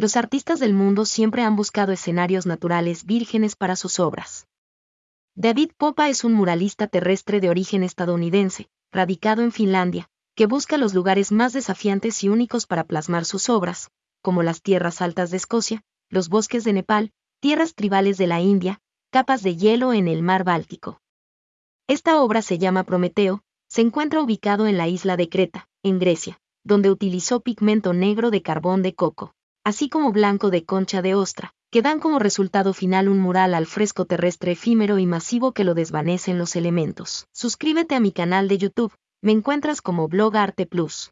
Los artistas del mundo siempre han buscado escenarios naturales vírgenes para sus obras. David Popa es un muralista terrestre de origen estadounidense, radicado en Finlandia, que busca los lugares más desafiantes y únicos para plasmar sus obras, como las tierras altas de Escocia, los bosques de Nepal, tierras tribales de la India, capas de hielo en el mar Báltico. Esta obra se llama Prometeo, se encuentra ubicado en la isla de Creta, en Grecia, donde utilizó pigmento negro de carbón de coco, así como blanco de concha de ostra, que dan como resultado final un mural al fresco terrestre efímero y masivo que lo desvanece en los elementos. Suscríbete a mi canal de YouTube, me encuentras como Blog Arte Plus.